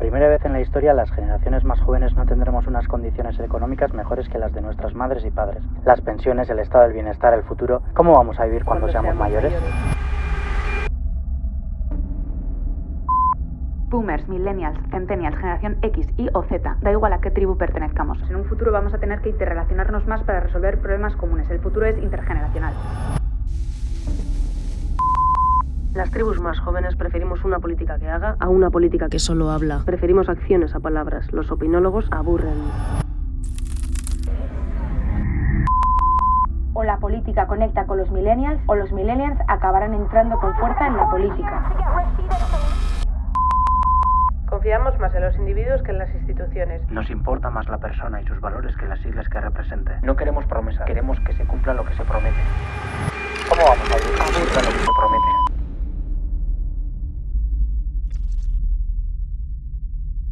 primera vez en la historia, las generaciones más jóvenes no tendremos unas condiciones económicas mejores que las de nuestras madres y padres. Las pensiones, el estado del bienestar, el futuro. ¿Cómo vamos a vivir cuando, seamos, mayores? Boomers, Millennials, Centennials, Generación X, Y o Z, da igual a qué tribu pertenezcamos. En un futuro vamos a tener que interrelacionarnos más para resolver problemas comunes. El futuro es intergeneracional. Las tribus más jóvenes preferimos una política que haga a una política que solo habla. Preferimos acciones a palabras. Los opinólogos aburren. O la política conecta con los millennials o los millennials acabarán entrando con fuerza en la política. Confiamos más en los individuos que en las instituciones. Nos importa más la persona y sus valores que las siglas que represente. No queremos promesas, queremos que se cumpla lo que se promete.